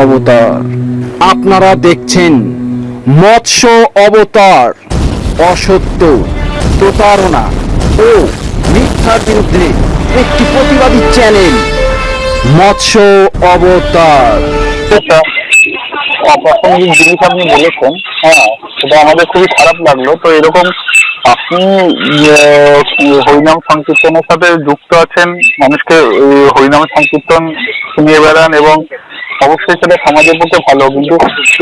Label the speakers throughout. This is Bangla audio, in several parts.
Speaker 1: অবতার। আপনারা দেখছেন মৎস্য অবতার অসত্য প্রতারণা ও মিথ্যার বিরুদ্ধে একটি প্রতিবাদী চ্যানেল মৎস্য অবতার।
Speaker 2: একটা অপ্রাসঙ্গিক জিনিস আপনি বলেছেন। হ্যাঁ সেটা আমাদের খুবই খারাপ লাগল। তো এরকম আপনি আহ, হরিনাম সংকীর্তনের সাথে যুক্ত আছেন মানুষকে হরিনাম সংকীর্তন শুনিয়ে বেড়ান এবং অবশ্যই সেটা সমাজের পক্ষে ভালো কিন্তু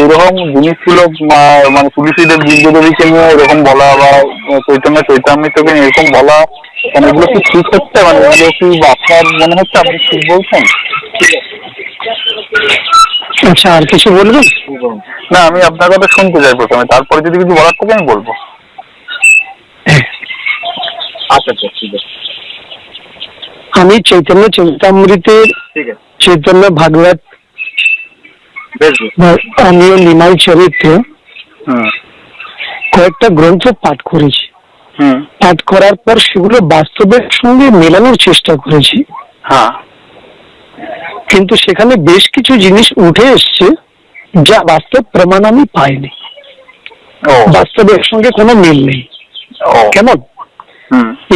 Speaker 2: এরকম জিনিসগুলো আহ, মানে তুলসীদেব বিদ্যদেবীকে নিয়ে এরকম বলা বা চৈতন্য চৈতামৃতকে নিয়ে এরকম বলা মানে এগুলো কি ঠিক হচ্ছে? মানে এগুলো কি আপনার মনে হচ্ছে? আপনি ঠিক বলছেন?
Speaker 3: আচ্ছা আর কিছু বলবেন?
Speaker 2: না আমি আপনার কথা শুনতে চাই প্রথমে তারপরে যদি কিছু বলার থাকে আমি বলব। আচ্ছা আচ্ছা ঠিক আছে।
Speaker 3: আমি চৈতন্য চৈতামৃতের চৈতন্য ভাগবত নিমাই চরিত্র।
Speaker 2: হুম
Speaker 3: কয়েকটা গ্রন্থ পাঠ করেছি। পাঠ করার পর সেগুলো বাস্তবের সঙ্গে মেলানোর চেষ্টা করেছি।
Speaker 2: হ্যাঁ।
Speaker 3: কিন্তু সেখানে বেশ কিছু জিনিস উঠে এসছে যা বাস্তব প্রমাণ আমি পাইনি। বাস্তবের সঙ্গে কোনো মিল নেই। কেমন?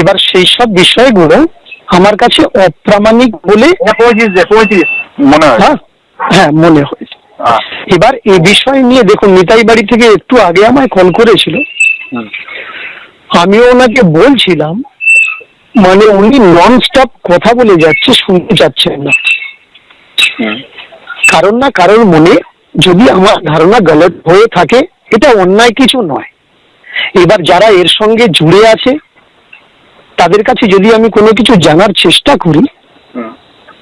Speaker 3: এবার সেই সব বিষয়গুলো আমার কাছে অপ্রামাণিক বলে
Speaker 2: মনে হয়।
Speaker 3: হ্যাঁ হ্যাঁ মনে হয়
Speaker 2: হ্যাঁ।
Speaker 3: এবার এই বিষয় নিয়ে দেখুন নিতাই বাড়ি থেকে একটু আগে আমায় কল করেছিল। আমিও ওনাকে বলছিলাম মানে উনি নন স্টপ কথা বলে যাচ্ছে শুনতে চাচ্ছেন না। কারণ না কারোর মনে যদি আমার ধারণা গলত হয়ে থাকে এটা অন্যায় কিছু নয়। এবার যারা এর সঙ্গে জুড়ে আছে তাদের কাছে যদি আমি কোনো কিছু জানার চেষ্টা করি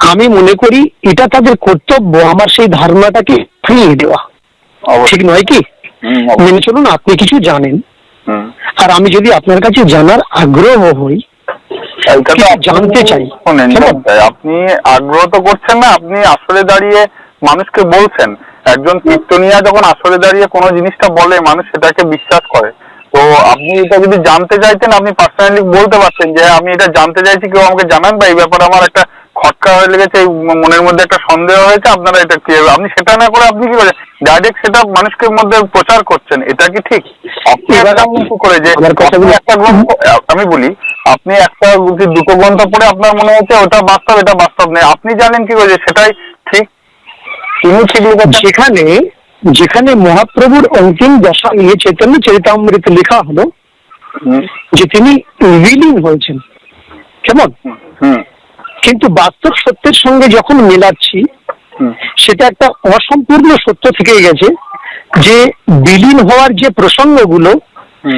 Speaker 3: আমি মনে করি এটা তাদের কর্তব্য আমার সেই ধারণাটাকে ফিরিয়ে দেওয়া। ঠিক নয় কি? মেনে চলুন আপনি কিছু জানেন। আর আমি যদি আপনার কাছে জানার আগ্রহ হই জানতে চাই।
Speaker 2: জানতে চাই। আপনি আগ্রহ তো করছেন না আপনি আসলে দাঁড়িয়ে মানুষকে বলছেন। একজন কীর্তনিয়া যখন আসলে দাঁড়িয়ে কোনো জিনিসটা বলে মানুষ সেটাকে বিশ্বাস করে। তো আপনি এটা যদি জানতে চাইতেন আপনি পার্সোনালি বলতে পারতেন যে আমি এটা জানতে চাইছি কেউ আমাকে জানান বা এই ব্যাপারে আমার একটা খটকা হয়ে লেগেছে মনের মধ্যে একটা সন্দেহ হয়েছে আপনারা এটা কি আপনি সেটা না করে আপনি কি করেন ডাইরেক্ট সেটা মানুষের মধ্যে প্রচার করছেন এটা কি ঠিক? আপনি করে যে একটা গ্রন্থ আমি বলি আপনি একটা দুটো গ্রন্থ পড়ে আপনার মনে হচ্ছে ওটা বাস্তব এটা বাস্তব নেই আপনি জানেন কি করে সেটাই ঠিক? তিনি ঠিক লিখেছেন
Speaker 3: যেখানে মহাপ্রভুর অন্তিম দশা নিয়ে চৈতন্য চরিতামৃত লেখা হলো যে তিনি বিলীন হয়েছেন। কেমন? কিন্তু বাস্তব সত্যের সঙ্গে যখন মেলাচ্ছি সেটা একটা অসম্পূর্ণ সত্য থেকে গেছে যে বিলীন হওয়ার যে প্রসঙ্গগুলো।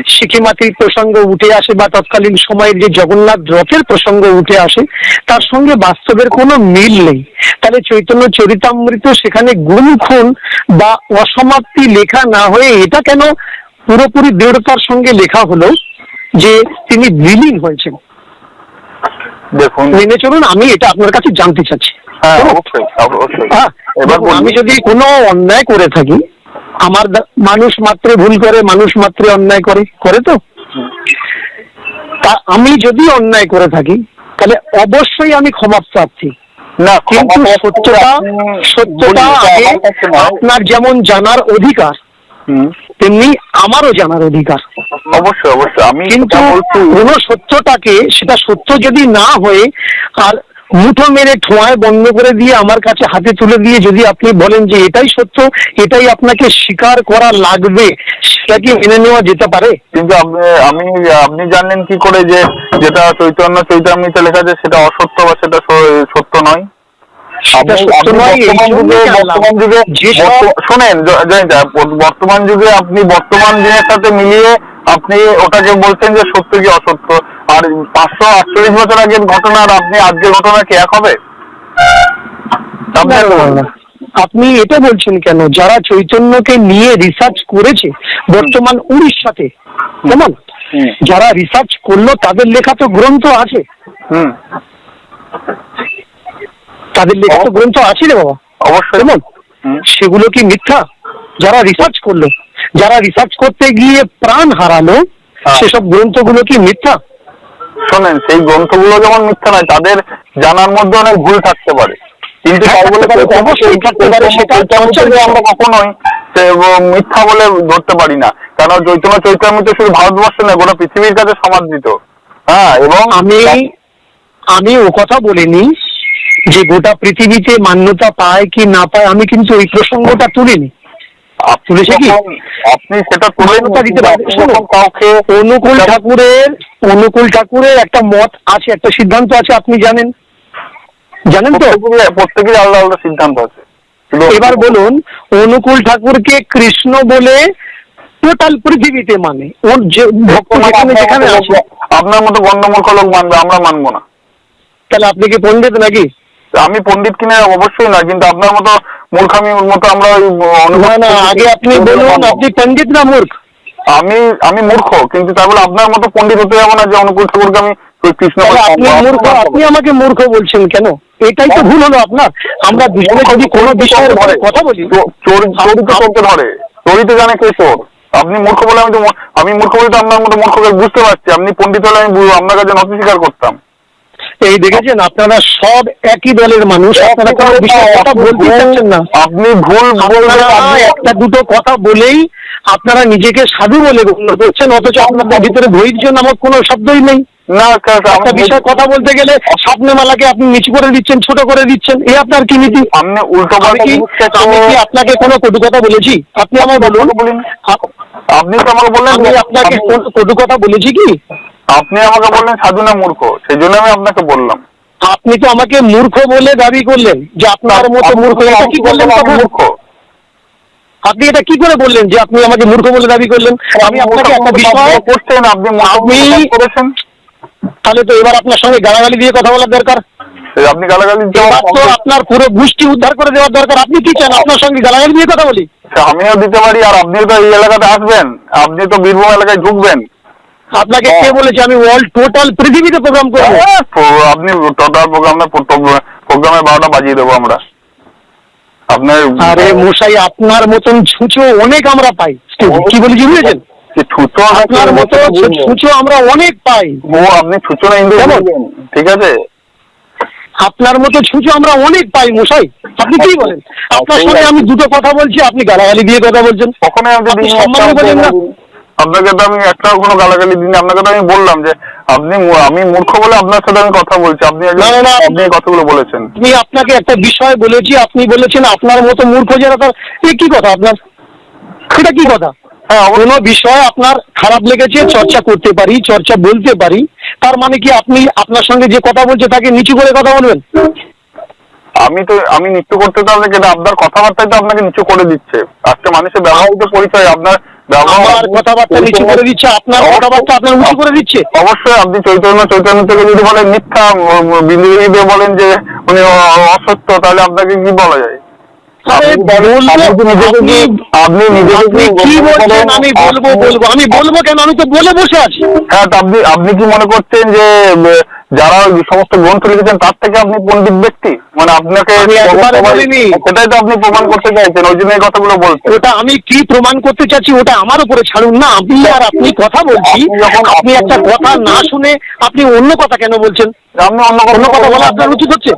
Speaker 3: সিকিমাতির প্রসঙ্গ উঠে আসে বা তৎকালীন সময়ের যে জগন্নাথ রথের প্রসঙ্গ উঠে আসে তার সঙ্গে বাস্তবের কোনো মিল নেই। তাহলে চৈতন্য চরিতামৃত সেখানে গুণ খুন বা অসমাপ্তি লেখা না হয়ে এটা কেন পুরোপুরি দৃঢ়তার সঙ্গে লেখা হলো যে তিনি বিলীন হয়েছেন?
Speaker 2: দেখুন।
Speaker 3: মেনে চলুন আমি এটা আপনার কাছে জানতে চাচ্ছি।
Speaker 2: হ্যাঁ অবশ্যই অবশ্যই।
Speaker 3: হ্যাঁ,
Speaker 2: এবার
Speaker 3: আমি যদি কোনো অন্যায় করে থাকি আমার মানুষ মাত্র ভুল করে মানুষ মাত্র অন্যায় করে করে তো? তা আমি যদি অন্যায় করে থাকি তাহলে অবশ্যই আমি ক্ষমা প্রার্থী।
Speaker 2: না
Speaker 3: কিন্তু সত্যটা সত্যটা আগে। আপনার যেমন জানার অধিকার তেমনি আমারও জানার অধিকার।
Speaker 2: অবশ্যই অবশ্যই। আমি
Speaker 3: কিন্তু কোন সত্যটাকে সেটা সত্য যদি না হয়ে আর মুঠো মেরে ঠোঁয়ায় বন্ধ করে দিয়ে আমার কাছে হাতে তুলে দিয়ে যদি আপনি বলেন যে এটাই সত্য এটাই আপনাকে স্বীকার করা লাগবে সেটা কি মেনে নেওয়া যেতে পারে?
Speaker 2: কিন্তু আমি আপনি জানলেন কি করে যে যেটা চৈতন্য চৈতামৃতে লেখা আছে সেটা অসত্য বা সেটা সত্য নয়? শোনেন বর্তমান যুগে আপনি বর্তমান দিনের সাথে মিলিয়ে আপনি ওটাকে বলছেন যে সত্য কি অসত্য। আর পাঁচশো আটচল্লিশ বছর আগের ঘটনা আর আপনি আজকের ঘটনা কি এক হবে? আপনি
Speaker 3: এটা বলছেন কেন? যারা চৈতন্যকে নিয়ে রিসার্চ করেছে বর্তমান উড়িষ্যাতে কেমন? যারা রিসার্চ করল তাদের লেখা তো গ্রন্থ আছে। তাদের লেখা তো গ্রন্থ আছে রে বাবা।
Speaker 2: অবশ্যই।
Speaker 3: সেগুলো কি মিথ্যা? যারা রিসার্চ করল যারা রিসার্চ করতে গিয়ে প্রাণ হারালো
Speaker 2: হ্যাঁ।
Speaker 3: সেসব গ্রন্থগুলো কি মিথ্যা?
Speaker 2: শোনেন সেই গ্রন্থগুলো যেমন মিথ্যা নয় তাদের জানার মধ্যে অনেক ভুল থাকতে পারে। কিন্তু
Speaker 3: হ্যাঁ,
Speaker 2: তাই বলে
Speaker 3: সেটা
Speaker 2: আমরা কখনোই মিথ্যা বলে ধরতে পারি না। কারণ চৈতন্য চৈতন্য শুধু ভারতবর্ষে নয় গোটা পৃথিবীর কাছে সমাদৃত। হ্যাঁ এবং
Speaker 3: আমি আমি ও কথা বলিনি যে গোটা পৃথিবীতে মান্যতা পায় কি না পায় আমি কিন্তু ওই প্রসঙ্গটা তুলিনি। তুলেছে কি?
Speaker 2: আপনি সেটা
Speaker 3: মান্যতা দিতে পারে
Speaker 2: আপনি কাউকে
Speaker 3: অনুকূল ঠাকুরের অনুকূল ঠাকুরের একটা মত আছে একটা সিদ্ধান্ত আছে আপনি জানেন? জানেন তো?
Speaker 2: প্রত্যেকেরই আলাদা আলাদা সিদ্ধান্ত আছে।
Speaker 3: এবার বলুন অনুকূল ঠাকুরকে কৃষ্ণ বলে টোটাল পৃথিবীতে মানে। ওর যে ভক্ত যেখানে যেখানে আছে।
Speaker 2: আপনার মতো গণ্ডমূর্খ লোক মানবে আমরা মানবো না।
Speaker 3: তাহলে আপনি কি পণ্ডিত নাকি?
Speaker 2: আমি পণ্ডিত কিনা অবশ্যই না কিন্তু আপনার মতো মূর্খামির মতো আমরা ওই
Speaker 3: না না আগে আপনি বলুন আপনি পণ্ডিত না মূর্খ?
Speaker 2: আমি আমি মূর্খ কিন্তু তাই বলে আপনার মতো পণ্ডিত হতে যাব না যে অনুকূল ঠাকুরকে আমি কৃষ্ণ
Speaker 3: আপনি মূর্খ আপনি আমাকে মূর্খ বলছেন কেন? এটাই তো ভুল হলো আপনার। আমরা দুজনে যদি কোনো বিষয়ের কথা বলি
Speaker 2: চোর চোরই তো চোরকে ধরে। চোরই তো জানে কে চোর। আপনি মূর্খ বলে আমি তো আমি মূর্খ বলে তো আপনার মতো মূর্খকে বুঝতে পারছি। আপনি পণ্ডিত হলে আমি আপনার কাছে নথি স্বীকার করতাম।
Speaker 3: এই দেখেছেন আপনারা সব একই দলের মানুষ আপনারা কোনো বিষয়ে কথা বলতে চাচ্ছেন না।
Speaker 2: আপনি ভুল
Speaker 3: একটা দুটো কথা বলেই আপনারা নিজেকে সাধু বলে গণ্য করছেন অথচ আপনাদের ভিতরে ধৈর্য নামক কোনো শব্দই নেই।
Speaker 2: না
Speaker 3: একটা বিষয় কথা বলতে গেলে স্বপ্নমালাকে আপনি নিচু করে দিচ্ছেন ছোট করে দিচ্ছেন এ আপনার কি নীতি?
Speaker 2: আপনি উল্টো
Speaker 3: আমি কি আমি কি আপনাকে কোনো কটু কথা বলেছি? আপনি আমায় বলুন।
Speaker 2: আপনি তো আমাকে বললেন
Speaker 3: আপনাকে কোনো কটু কথা বলেছি কি?
Speaker 2: আপনি আমাকে বললেন সাধু না মূর্খ সেই জন্য আমি আপনাকে বললাম।
Speaker 3: আপনি তো আমাকে মূর্খ বলে দাবি করলেন যে আপনার মতো
Speaker 2: আপনি
Speaker 3: মূর্খ এটা কি করলেন
Speaker 2: মূর্খ।
Speaker 3: আপনি এটা কি করে বললেন যে আপনি আমাকে মূর্খ বলে দাবি করলেন? আমি আপনাকে একটা বিষয়
Speaker 2: করছেন আপনি
Speaker 3: আমি
Speaker 2: করেছেন।
Speaker 3: তাহলে তো এবার আপনার সঙ্গে গালাগালি দিয়ে কথা বলার দরকার।
Speaker 2: আপনি গালাগালি
Speaker 3: তো আপনার পুরো গোষ্ঠী উদ্ধার করে দেওয়ার দরকার। আপনি কি চান আপনার সঙ্গে গালাগালি দিয়ে কথা বলি?
Speaker 2: আমিও দিতে পারি আর আপনিও তো এই এলাকাতে আসবেন আপনি তো বীরভূম এলাকায় ঢুকবেন।
Speaker 3: আপনাকে কে বলেছে? আমি ওয়ার্ল্ড টোটাল পৃথিবীতে প্রোগ্রাম করব।
Speaker 2: হ্যাঁ, আপনি টোটাল প্রোগ্রামে প্রোগ্রামে বারোটা বাজিয়ে দেবো আমরা। আপনার
Speaker 3: আরে মশাই আপনার মতন ছুঁচো অনেক আমরা পাই। কি বলেছি বুঝেছেন?
Speaker 2: কি
Speaker 3: আপনার মতো ছুঁচো আমরা অনেক পাই।
Speaker 2: ও আপনি না ইন্দু ঠিক আছে?
Speaker 3: আপনার মতো ছুঁচো আমরা অনেক পাই মশাই। আপনি কি বলেন? আপনার সঙ্গে আমি দুটো কথা বলছি আপনি গালাগালি দিয়ে কথা বলছেন।
Speaker 2: কখনো
Speaker 3: আপনি সম্মানে বলেন না।
Speaker 2: আপনাকে তো আমি একটাও কোনো গালাগালি দিইনি। আপনাকে তো আমি বললাম যে আপনি আমি মূর্খ বলে আপনার সাথে আমি কথা বলছি। আপনি। আপনি এই কথাগুলো বলেছেন।
Speaker 3: আমি আপনাকে একটা বিষয় বলেছি আপনি বলেছেন আপনার মতো মূর্খ যারা তার এ কি কথা আপনার? এটা কি কথা?
Speaker 2: হ্যাঁ
Speaker 3: কোনো বিষয় আপনার খারাপ লেগেছে চর্চা করতে পারি চর্চা বলতে পারি তার মানে কি আপনি আপনার সঙ্গে যে কথা বলছে তাকে নিচু করে কথা বলবেন?
Speaker 2: আমি তো আমি নিচু করতে তো আপনাকে আপনার কথাবার্তায় তো আপনাকে নিচু করে দিচ্ছে। আজকে মানুষের ব্যবহারিত পরিচয় আপনার
Speaker 3: আমার কথাবার্তা নিচু করে দিচ্ছে আপনার কথাবার্তা আপনার উঁচু করে দিচ্ছে।
Speaker 2: অবশ্যই আপনি চৈতন্য চৈতন্য থেকে যদি বলেন মিথ্যা বিন্দু দিয়ে বলেন যে উনি অসত্য তাহলে আপনাকে কি বলা যায়? আপনি?
Speaker 3: আমি বলব বলব। আমি বলব কেন? আমি তো বলে বসে আছি।
Speaker 2: হ্যাঁ আপনি আপনি কি মনে করছেন যে যারা ওই সমস্ত গ্রন্থ লিখেছেন তার থেকে আপনি পণ্ডিত ব্যক্তি? মানে আপনাকে। সেটাই তো আপনি প্রমাণ করতে চাইছেন ওই জন্য এই কথাগুলো বলছেন
Speaker 3: ওটা আমি কি প্রমাণ করতে চাচ্ছি ওটা আমার উপরে ছাড়ুন না। আপনি আর আপনি কথা বলছি
Speaker 2: আপনি
Speaker 3: একটা কথা না শুনে আপনি অন্য কথা কেন বলছেন?
Speaker 2: আপনি অন্য
Speaker 3: অন্য কথা বলা আপনার উচিত হচ্ছে?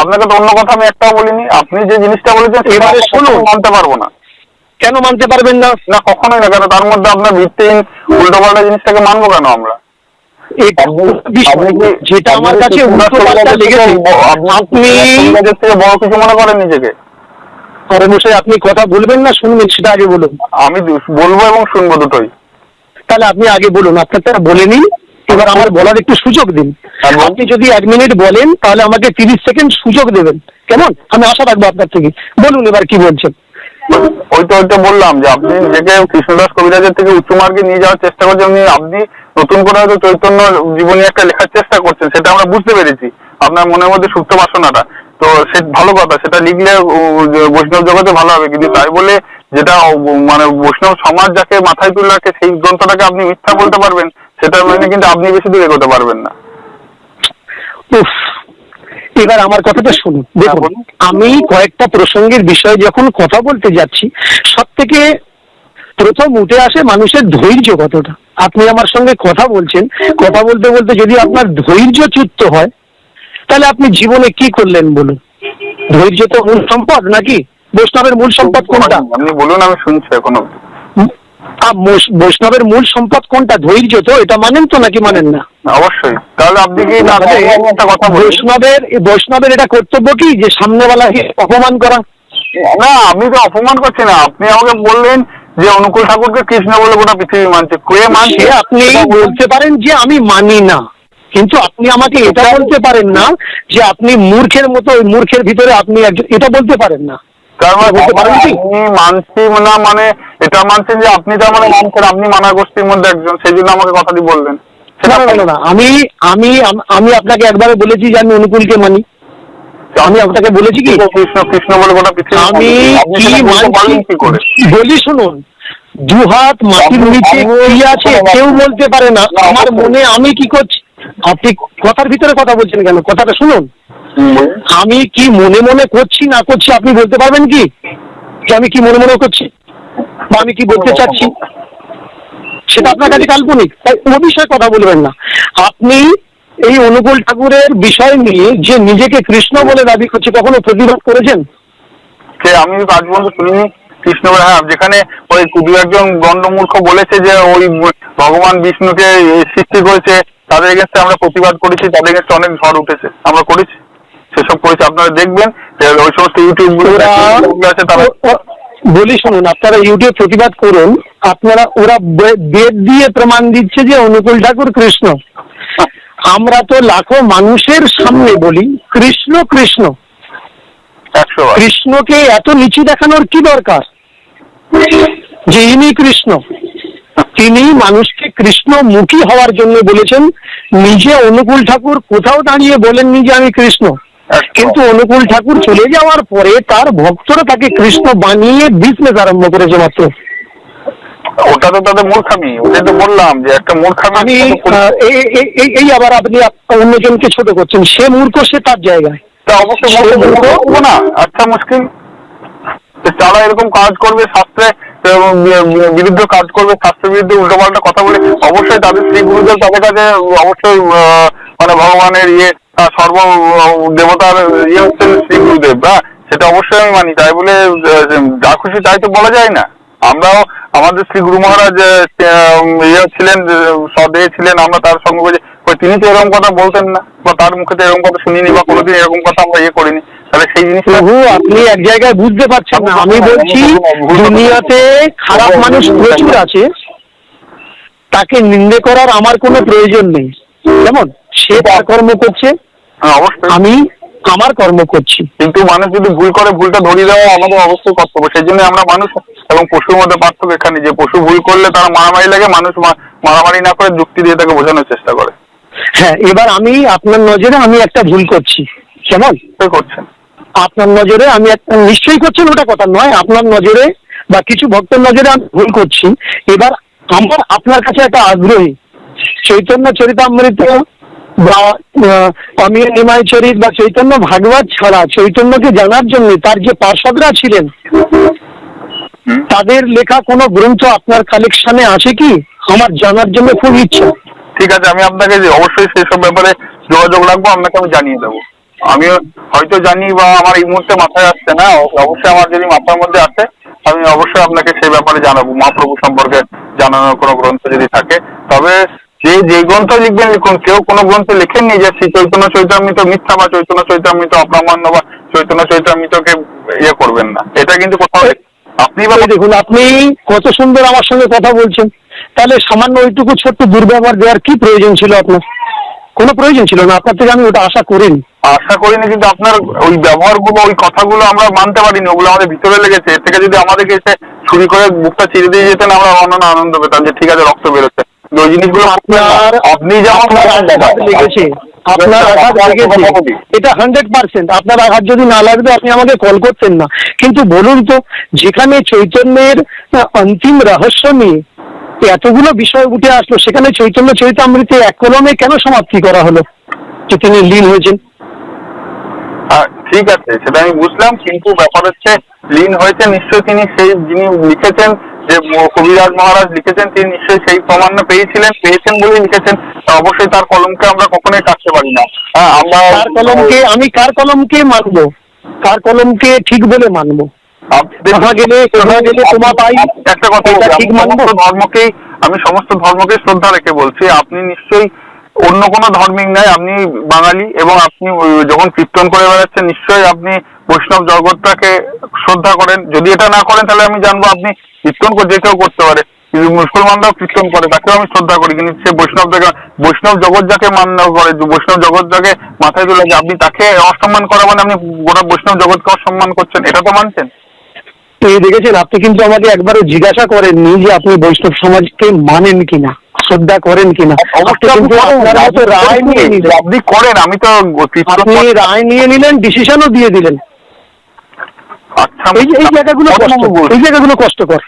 Speaker 2: আপনাকে তো অন্য কথা আমি একটাও বলিনি। আপনি যে জিনিসটা বলেছেন
Speaker 3: এবারে শুনুন।
Speaker 2: মানতে পারব না।
Speaker 3: কেন মানতে পারবেন না?
Speaker 2: না কখনোই না। কেন? তার মধ্যে আপনার ভিত্তিহীন উল্টোপাল্টা জিনিসটাকে মানবো কেন আমরা
Speaker 3: এটা বিষয়
Speaker 2: আপনি কি-
Speaker 3: যেটা আমার কাছে
Speaker 2: আপনি বড় কিছু মনে করেন নিজেকে?
Speaker 3: আরে মশাই আপনি কথা বলবেন না শুনবেন সেটা আগে বলুন।
Speaker 2: আমি বলব এবং শুনব দুটোই।
Speaker 3: তাহলে আপনি আগে বলুন আপনারটা বলে নিন এবার আমার বলার একটু সুযোগ দিন। আপনি যদি এক মিনিট বলেন তাহলে আমাকে তিরিশ সেকেন্ড সুযোগ দেবেন। কেমন? আমি আশা রাখব আপনার থেকে। বলুন এবার কি বলছেন।
Speaker 2: ওই তো ওই তো বললাম যে আপনি নিজেকে কৃষ্ণদাস কবিরাজের থেকে উচ্চ মার্গে নিয়ে যাওয়ার চেষ্টা করছেন আপনি নতুন করে হয়তো চৈতন্য জীবনী একটা লেখার চেষ্টা করছেন সেটা আমরা বুঝতে পেরেছি আপনার মনের মধ্যে সুপ্ত বাসনাটা। তো সে ভালো কথা সেটা লিখলে বৈষ্ণব জগতে ভালো হবে কিন্তু তাই বলে যেটা মানে বৈষ্ণব সমাজ যাকে মাথায় তুলে রাখে সেই গ্রন্থটাকে আপনি মিথ্যা বলতে পারবেন সেটা মানে কিন্তু আপনি বেশি দূর করতে পারবেন না।
Speaker 3: এবার আমার কথাটা শুনুন।
Speaker 2: হ্যাঁ,
Speaker 3: দেখুন আমি কয়েকটা প্রসঙ্গের বিষয়ে যখন কথা বলতে যাচ্ছি সব থেকে প্রথম উঠে আসে মানুষের ধৈর্য কতটা? আপনি আমার সঙ্গে কথা বলছেন। কথা বলতে বলতে যদি আপনার ধৈর্য চ্যুত হয় তাহলে আপনি জীবনে কি করলেন বলুন? ধৈর্য তো মূল সম্পদ নাকি? বৈষ্ণবের মূল সম্পদ কোনটা?
Speaker 2: আপনি বলুন আমি শুনছি
Speaker 3: এখনও। বৈষ্ণবের মূল সম্পদ কোনটা? ধৈর্য তো এটা মানেন তো নাকি মানেন না?
Speaker 2: অবশ্যই। তাহলে আপনি কি
Speaker 3: বৈষ্ণবের বৈষ্ণবের এটা কর্তব্য কি? যে সামনে সামনেওয়ালাকে অপমান করা?
Speaker 2: না আমি তো অপমান করছি না। আপনি আমাকে বললেন যে অনুকূল ঠাকুরকে কৃষ্ণ বলে গোটা পৃথিবী মানছে। কে মানছে?
Speaker 3: আপনি বলতে পারেন যে আমি মানি না। কিন্তু আপনি আমাকে এটা বলতে পারেন না যে আপনি মূর্খের মতো ওই মূর্খের ভিতরে আপনি একজন এটা বলতে পারেন না।
Speaker 2: মানে মানছি না মানে এটা মানছেন যে আপনি তার মানে মানছেন আপনি মানা গোষ্ঠীর মধ্যে একজন সেই জন্য আমাকে কথাটি বললেন।
Speaker 3: না না, না না আমি আমি আমি আপনাকে একবারে বলেছি যে আমি অনুকূলকে মানি। আমি আপনাকে বলেছি কি?
Speaker 2: কৃষ্ণ কৃষ্ণ বলে গোটা
Speaker 3: আমি কি বলি শুনুন? দু হাত মাটির নিচে কি আছে কেউ বলতে পারে না।
Speaker 2: না,
Speaker 3: আমার মনে আমি কি করছি? আপনি কথার ভিতরে কথা বলছেন কেন? কথাটা শুনুন। আমি কি মনে মনে করছি না করছি আপনি বলতে পারবেন কি? যে আমি কি মনে মনে করছি? বা আমি কি বলতে চাচ্ছি? সেটা আপনার কাছে কাল্পনিক। তাই ও বিষয়ে কথা বলবেন না। আপনি এই অনুকূল ঠাকুরের বিষয় নিয়ে যে নিজেকে কৃষ্ণ বলে দাবি করছে কখনো প্রতিবাদ করেছেন?
Speaker 2: সে আমি আজ পর্যন্ত শুনিনি কৃষ্ণ বলে। হ্যাঁ যেখানে ওই দু একজন গণ্ডমূর্খ বলেছে যে ওই ভগবান বিষ্ণুকে সৃষ্টি করেছে তাদের এগেনস্টে আমরা প্রতিবাদ করেছি তাদের এগেনস্টে অনেক ঝড় উঠেছে। আমরা করেছি সেসব করেছি। আপনারা দেখবেন ওই সমস্ত
Speaker 3: ইউটিউবগুলো
Speaker 2: আছে তারা
Speaker 3: বলি শুনুন আপনারা ইউটিউব প্রতিবাদ করুন আপনারা ওরা বেদ দিয়ে প্রমাণ দিচ্ছে যে অনুকূল ঠাকুর কৃষ্ণ। আমরা তো লাখো মানুষের সামনে বলি কৃষ্ণ কৃষ্ণ। কৃষ্ণকে এত নিচু দেখানোর কি দরকার? যে ইনি কৃষ্ণ। তিনি মানুষকে কৃষ্ণমুখী হওয়ার জন্য বলেছেন নিজে অনুকূল ঠাকুর কোথাও দাঁড়িয়ে বলেননি যে আমি কৃষ্ণ। কিন্তু অনুকূল ঠাকুর চলে যাওয়ার পরে তার ভক্তরা তাকে কৃষ্ণ বানিয়ে বিজনেস আরম্ভ করেছে মাত্র।
Speaker 2: ওটা তো তাদের মূর্খামি। ওটাই তো বললাম যে একটা মূর্খামি
Speaker 3: আমি এই- আবার আপনি আপ- অন্যজনকে ছোট করছেন। সে মূর্খ সে তার জায়গায়।
Speaker 2: তা অবশ্যই মূর্খ না। আচ্ছা মুশকিল। তো যারা এরকম কাজ করবে শাস্ত্রে বিরুদ্ধ কাজ করবে শাস্ত্রের বিরুদ্ধে উল্টোপাল্টা কথা বলে অবশ্যই তাদের শ্রী গুরুদেব তাদের কাছে অবশ্যই মানে ভগবানের ইয়ে সর্ব দেবতার ইয়ে হচ্ছেন শ্রী গুরুদেব হ্যাঁ? সেটা অবশ্যই আমি মানি। তাই বলে যা খুশি তাই তো বলা যায় না। আমরাও আমাদের শ্রী গুরু মহারাজ ইয়ে ছিলেন সদেহ ছিলেন আমরা তার সঙ্গে তিনি তো এরকম কথা বলতেন না বা তার মুখে তো এরকম কথা শুনিনি বা কোনোদিন এরকম কথা আমরা ইয়ে করিনি। তাহলে সেই
Speaker 3: প্রভু আপনি এক জায়গায় বুঝতে পারছেন না। আমি বলছি দুনিয়াতে খারাপ মানুষ প্রচুর আছে। তাকে নিন্দে করার আমার কোনো প্রয়োজন নেই। কেমন? সে তার কর্ম করছে।
Speaker 2: হ্যাঁ,
Speaker 3: আমি আমার কর্ম করছি।
Speaker 2: কিন্তু মানুষ যদি ভুল করে ভুলটা ধরিয়ে দেওয়া আমাদের অবশ্যই কর্তব্য। সেই জন্য আমরা মানুষ এবং পশুর মধ্যে পার্থক্য এখানে যে পশু ভুল করলে তারা মারামারি লাগে মানুষ মারামারি না করে যুক্তি দিয়ে তাকে বোঝানোর চেষ্টা করে।
Speaker 3: হ্যাঁ এবার আমি আপনার নজরে আমি একটা ভুল করছি। কেমন
Speaker 2: করছেন?
Speaker 3: আপনার নজরে আমি একটা নিশ্চয়ই করছেন ওটা কথা নয় আপনার নজরে বা কিছু ভক্তের নজরে আমি ভুল করছি। এবার আমার আপনার কাছে একটা আগ্রহী। চৈতন্য চরিতামৃত বা অমিয় নিমাই চরিত বা চৈতন্য ভাগবত ছাড়া চৈতন্যকে জানার জন্য তার যে পার্ষদরা ছিলেন, তাদের লেখা কোনো গ্রন্থ আপনার কালেকশনে আছে কি? আমার জানার জন্য খুব ইচ্ছা।
Speaker 2: ঠিক আছে, আমি আপনাকে অবশ্যই সেই সব ব্যাপারে যোগাযোগ রাখব, আপনাকে আমি জানিয়ে দেবো। আমি হয়তো জানি বা আমার এই মুহূর্তে মাথায় আসছে না, অবশ্যই আমার যদি মাথার মধ্যে আসে, আমি অবশ্যই আপনাকে সেই ব্যাপারে জানাব। মহাপ্রভু সম্পর্কে জানানোর কোনো গ্রন্থ যদি থাকে। তবে যে যে গ্রন্থ লিখবেন লিখুন। কেউ কোনো গ্রন্থে লেখেননি যে শ্রী চৈতন্য চৈতামৃত মিথ্যা বা চৈতন্য চৈতামৃত অপ্রামাণ্য বা চৈতন্য চৈতামৃতকে ইয়ে করবেন না। এটা কিন্তু কোথাও আপনি
Speaker 3: দেখুন আপনি কত সুন্দর আমার সঙ্গে কথা বলছেন। তাহলে সামান্য ওইটুকু ছোট্ট দুর্ব্যবহার দেওয়ার কি প্রয়োজন ছিল আপনার? কোনো প্রয়োজন ছিল না? আপনার থেকে আমি ওটা আশা করিনি।
Speaker 2: আশা করিনি কিন্তু আপনার ওই ব্যবহারগুলো ওই কথাগুলো আমরা মানতে পারিনি। ওগুলো আমাদের ভিতরে লেগেছে। এর থেকে যদি আমাদেরকে এসে ছুরি করে বুকটা চিরে দিয়ে যেতেন আমরা অন্যান্য আনন্দ পেতাম যে ঠিক আছে রক্ত বেরোচ্ছে। ওই জিনিসগুলো
Speaker 3: আপনার
Speaker 2: আপনি যেমন
Speaker 3: আপনার আঘাত আপনার আঘাত লেগেছে। এটা হান্ড্রেড পার্সেন্ট আপনার আঘাত যদি না লাগবে আপনি আমাকে কল করতেন না। কিন্তু বলুন তো যেখানে চৈতন্যের অন্তিম রহস্য নিয়ে এতগুলো বিষয় উঠে আসলো সেখানে চৈতন্য চরিতামৃতে এক কলমে কেন সমাপ্তি করা হলো? যে তিনি লীন হয়েছেন।
Speaker 2: ঠিক আছে সেটা আমি বুঝলাম কিন্তু ব্যাপার হচ্ছে লীন হয়েছে নিশ্চয়ই তিনি সেই যিনি লিখেছেন যে কবিরাজ মহারাজ লিখেছেন তিনি নিশ্চয়ই সেই প্রমাণ পেয়েছিলেন পেয়েছেন বলেই লিখেছেন। অবশ্যই তার কলমকে আমরা কখনোই কাটতে পারি না। হ্যাঁ আমরা
Speaker 3: কার কলমকে আমি কার কলমকে মানবো? কার কলমকে ঠিক বলে মানবো?
Speaker 2: একটা কথা
Speaker 3: ঠিক মানবো?
Speaker 2: ধর্মকেই আমি সমস্ত ধর্মকে শ্রদ্ধা রেখে বলছি আপনি নিশ্চয়ই অন্য কোনো ধর্মিক নাই আপনি বাঙালি এবং আপনি যখন কীর্তন করে বেড়াচ্ছেন, নিশ্চয়ই আপনি বৈষ্ণব জগৎটাকে শ্রদ্ধা করেন। যদি এটা না করেন, তাহলে আমি জানব আপনি কীর্তন করে, যে কেউ করতে পারে। কিন্তু মুসলমানরাও কীর্তন করে, তাকেও আমি শ্রদ্ধা করি। কিন্তু সে বৈষ্ণব যাকে বৈষ্ণব জগৎ যাকে মান্য করে, বৈষ্ণব জগৎ যাকে মাথায় তুলে যে আপনি তাকে অসম্মান করা মানে আপনি গোটা বৈষ্ণব জগৎকে অসম্মান করছেন, এটা তো মানছেন?
Speaker 3: তো এই দেখেছেন, আপনি কিন্তু আমাকে একবারও জিজ্ঞাসা করেননি যে আপনি বৈষ্ণব সমাজকে মানেন কিনা। শ্রদ্ধা করেন কিনা? মতো রায় নিয়ে
Speaker 2: আপনি করেন আমি তো
Speaker 3: আপনি রায় নিয়ে নিলেন ডিসিশনও দিয়ে দিলেন।
Speaker 2: আচ্ছা
Speaker 3: এই জায়গাগুলো কষ্ট? এই জায়গাগুলো কষ্টকর।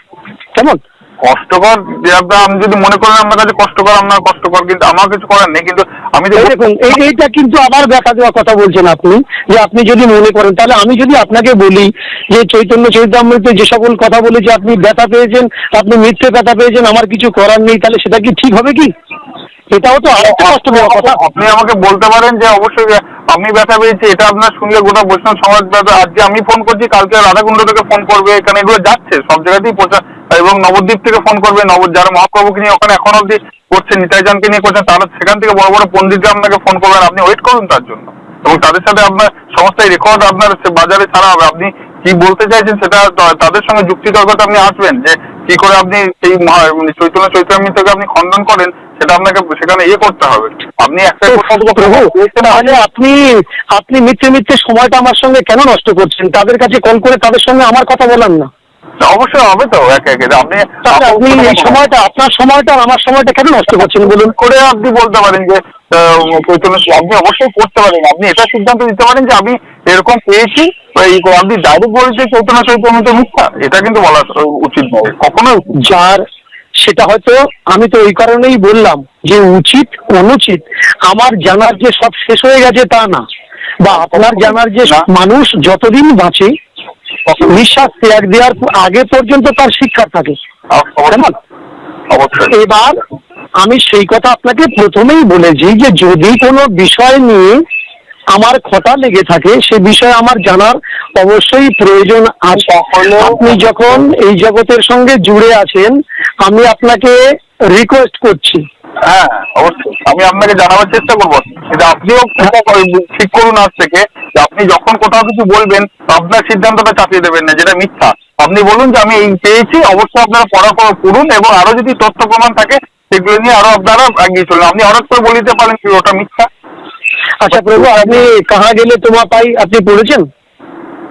Speaker 3: কেমন?
Speaker 2: কষ্টকর যে আমি যদি মনে করেন আপনার কাছে কষ্টকর আপনার কষ্টকর কিন্তু আমার কিছু করার নেই কিন্তু আমি
Speaker 3: দেখুন এইটা কিন্তু আবার দেখা দেওয়া কথা বলছেন আপনি যে আপনি যদি মনে করেন তাহলে আমি যদি আপনাকে বলি যে চৈতন্য চৈতামৃত যে সকল কথা বলে যে আপনি ব্যথা পেয়েছেন আপনি মিথ্যে ব্যথা পেয়েছেন আমার কিছু করার নেই তাহলে সেটা কি ঠিক হবে কি? এটাও তো আরেকটা কষ্ট দেওয়া কথা।
Speaker 2: আপনি আমাকে বলতে পারেন যে অবশ্যই আমি ব্যথা পেয়েছি এটা আপনার শুনলে গোটা বৈষ্ণব সমাজ ব্যথা আজকে আমি ফোন করছি কালকে রাধাকুণ্ড থেকে ফোন করবে এখানে এগুলো যাচ্ছে সব জায়গাতেই প্রচার এবং নবদ্বীপ থেকে ফোন করবে। নব যারা মহাপ্রভুকে নিয়ে ওখানে এখন অব্দি করছেন নিতাইজানকে নিয়ে করছেন তারা সেখান থেকে বড় বড় পণ্ডিতরা আপনাকে ফোন করবেন আপনি ওয়েট করুন তার জন্য। এবং তাদের সাথে আপনার সমস্ত রেকর্ড আপনার বাজারে ছাড়া হবে। আপনি কি বলতে চাইছেন সেটা তাদের সঙ্গে যুক্তি তর্কতে আপনি আসবেন যে কি করে আপনি এই মহা- মানে চৈতন্য চৈতন্যকে আপনি খণ্ডন করেন সেটা আপনাকে সেখানে ইয়ে করতে হবে। আপনি একটা থেকে
Speaker 3: তাহলে আপনি আপনি মিথ্যে মিথ্যে সময়টা আমার সঙ্গে কেন নষ্ট করছেন? তাদের কাছে কল করে তাদের সঙ্গে আমার কথা বলান না।
Speaker 2: অবশ্যই হবে তো একে একে আপনি
Speaker 3: আপনি এই সময়টা আপনার সময়টা আমার সময়টা কেন নষ্ট করছেন বলুন?
Speaker 2: করে আপনি বলতে পারেন যে আপনি অবশ্যই করতে পারেন। আপনি এটা সিদ্ধান্ত দিতে পারেন যে আমি এরকম পেয়েছি আপনি ডাইরেক্ট বলছে চৈতন্য চৈতন্য তো মিথ্যা এটা কিন্তু বলা উচিত নয় নয়।
Speaker 3: যার সেটা হয়তো আমি তো ওই কারণেই বললাম যে উচিত অনুচিত আমার জানার যে সব শেষ হয়ে গেছে তা না। বা আপনার জানার যে মানুষ যতদিন বাঁচে নিঃশ্বাস ত্যাগ দেওয়ার আগে পর্যন্ত তার শিক্ষা থাকে। এবার আমি সেই কথা আপনাকে প্রথমেই বলেছি যে যদি কোনো বিষয় নিয়ে আমার খটা লেগে থাকে সে বিষয়ে আমার জানার অবশ্যই প্রয়োজন আছে। আপনি যখন এই জগতের সঙ্গে জুড়ে আছেন আমি আপনাকে রিকোয়েস্ট করছি।
Speaker 2: হ্যাঁ অবশ্যই। আমি আপনাকে জানাবার চেষ্টা করব। কিন্তু আপনিও ঠিক করুন আজ থেকে যে আপনি যখন কোথাও কিছু বলবেন আপনার সিদ্ধান্তটা চাপিয়ে দেবেন না যেটা মিথ্যা। আপনি বলুন যে আমি এই পেয়েছি অবশ্যই আপনারা পড়া করা- পড়ুন এবং আরও যদি তথ্য প্রমাণ থাকে সেগুলো নিয়ে আরও আপনারা এগিয়ে চলুন। আপনি হঠাৎ করে বলিতে পারেন কি ওটা মিথ্যা?
Speaker 3: আচ্ছা প্রভু আপনি কাহা গেলে তোমা পাই আপনি পড়েছেন?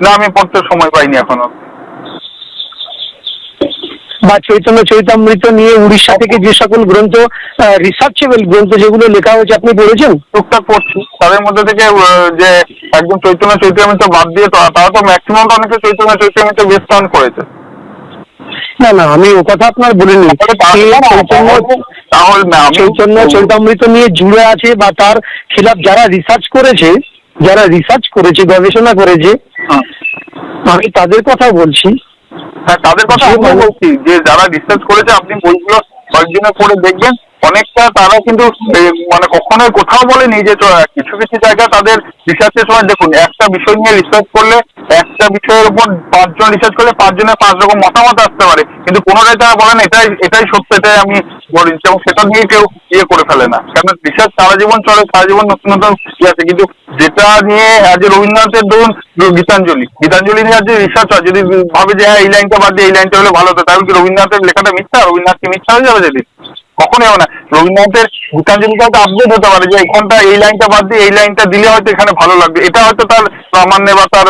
Speaker 2: না আমি পড়তে সময় পাইনি এখনও।
Speaker 3: বা চৈতন্য চৈতামৃত নিয়ে উড়িষ্যা থেকে যে সকল গ্রন্থ রিসার্চেবল গ্রন্থ যেগুলো লেখা হয়েছে আপনি পড়েছেন?
Speaker 2: টুকটাক পড়ছি। তাদের মধ্যে থেকে যে একদম চৈতন্য চৈতন্য বাদ দিয়ে তারা তো ম্যাক্সিমাম অনেকে চৈতন্য বেশ টান করেছে।
Speaker 3: না না আমি ও কথা আপনার বলিনি। চৈতন্য চৈতামৃত নিয়ে জুড়ে আছে বা তার খিলাফ যারা রিসার্চ করেছে যারা রিসার্চ করেছে গবেষণা করেছে
Speaker 2: হ্যাঁ।
Speaker 3: আমি তাদের কথা বলছি।
Speaker 2: হ্যাঁ তাদের কথা আমি বলছি যে যারা রিসার্চ করেছে আপনি বইগুলো কয়েকদিনে পড়ে দেখবেন। অনেকটা তারা কিন্তু মানে কখনোই কোথাও বলেনি যে কিছু কিছু জায়গায় তাদের রিসার্চের সময় দেখুন, একটা বিষয় নিয়ে রিসার্চ করলে, একটা বিষয়ের উপর পাঁচজন রিসার্চ করলে পাঁচজনের পাঁচ রকম মতামত আসতে পারে। কিন্তু কোনোটাই তারা বলেন এটাই এটাই সত্য, এটাই আমি বলি এবং সেটা নিয়ে কেউ ইয়ে করে ফেলে না। কারণ রিসার্চ সারা জীবন চলে, সারা জীবন নতুন নতুন ইয়ে আছে। কিন্তু যেটা নিয়ে আজ রবীন্দ্রনাথের ধরুন গীতাঞ্জলি। গীতাঞ্জলি নিয়ে আজ রিসার্চ হয়, যদি ভাবে যে হ্যাঁ এই লাইনটা বাদ দিয়ে এই লাইনটা হলে ভালো হতো, তাহলে কি রবীন্দ্রনাথের লেখাটা মিথ্যা? রবীন্দ্রনাথ কি মিথ্যা হয়ে যাবে যেদিন কখনোই হবে না। রবীন্দ্রনাথের গীতাঞ্জলিটা হয়তো আপডেট হতে পারে যে এখানটা এই লাইনটা বাদ দিয়ে এই লাইনটা দিলে হয়তো এখানে ভালো লাগবে। এটা হয়তো তার প্রামাণ্যে বা তার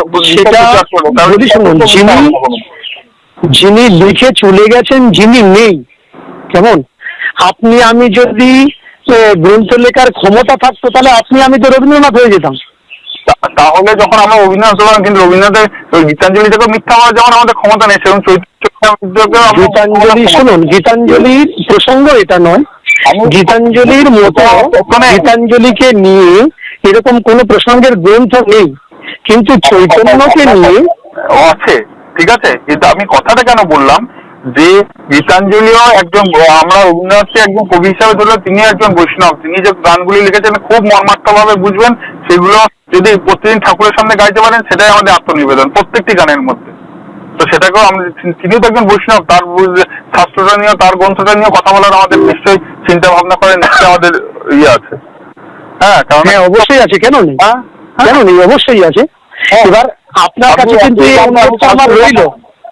Speaker 3: যিনি- লিখে চলে গেছেন যিনি নেই। কেমন? আপনি আমি যদি গ্রন্থ লেখার ক্ষমতা থাকতো তাহলে আপনি আমি তো রবীন্দ্রনাথ হয়ে যেতাম।
Speaker 2: তা- তাহলে যখন আমরা রবীন্দ্রনাথ হলাম কিন্তু রবীন্দ্রনাথের গীতাঞ্জলি থেকে মিথ্যা বলার যেমন আমাদের ক্ষমতা নেই সেরকম
Speaker 3: গীতাঞ্জলি শুনুন গীতাঞ্জলির প্রসঙ্গ এটা নয়। গীতাঞ্জলির মতো
Speaker 2: ওখানে-
Speaker 3: গীতাঞ্জলিকে নিয়ে এরকম কোন প্রসঙ্গের গ্রন্থ নেই। কিন্তু চৈতন্যকে নিয়ে
Speaker 2: আছে ঠিক আছে। কিন্তু আমি কথাটা কেন বললাম? যে গীতাঞ্জলিও একজন আমরা রবীন্দ্রনাথকে একজন কবি হিসাবে ধরলে তিনি একজন বৈষ্ণব। তিনি যে গানগুলি লিখেছেন খুব মর্মার্থ ভাবে বুঝবেন সেগুলো যদি প্রতিদিন ঠাকুরের সামনে গাইতে পারেন সেটাই আমাদের আত্মনিবেদন প্রত্যেকটি গানের মধ্যে। তো সেটাকেও তিনিও তো একজন বৈষ্ণব তার শাস্ত্রটা নিয়ে তার গ্রন্থটা নিয়ে কথা বলার আমাদের নিশ্চয়ই চিন্তা ভাবনা করে নিশ্চয়ই আমাদের ইয়ে আছে। হ্যাঁ কারণ
Speaker 3: হ্যাঁ অবশ্যই আছে কেন নেই?
Speaker 2: হ্যাঁ,
Speaker 3: কেন নেই? অবশ্যই আছে।
Speaker 2: হ্যাঁ।
Speaker 3: এবার আপনার কাছে কিন্তু আমার রইল।